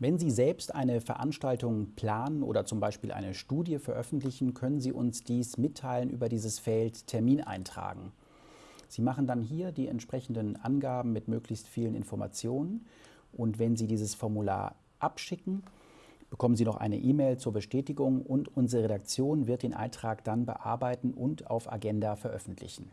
Wenn Sie selbst eine Veranstaltung planen oder zum Beispiel eine Studie veröffentlichen, können Sie uns dies mitteilen über dieses Feld Termin eintragen. Sie machen dann hier die entsprechenden Angaben mit möglichst vielen Informationen und wenn Sie dieses Formular abschicken, bekommen Sie noch eine E-Mail zur Bestätigung und unsere Redaktion wird den Eintrag dann bearbeiten und auf Agenda veröffentlichen.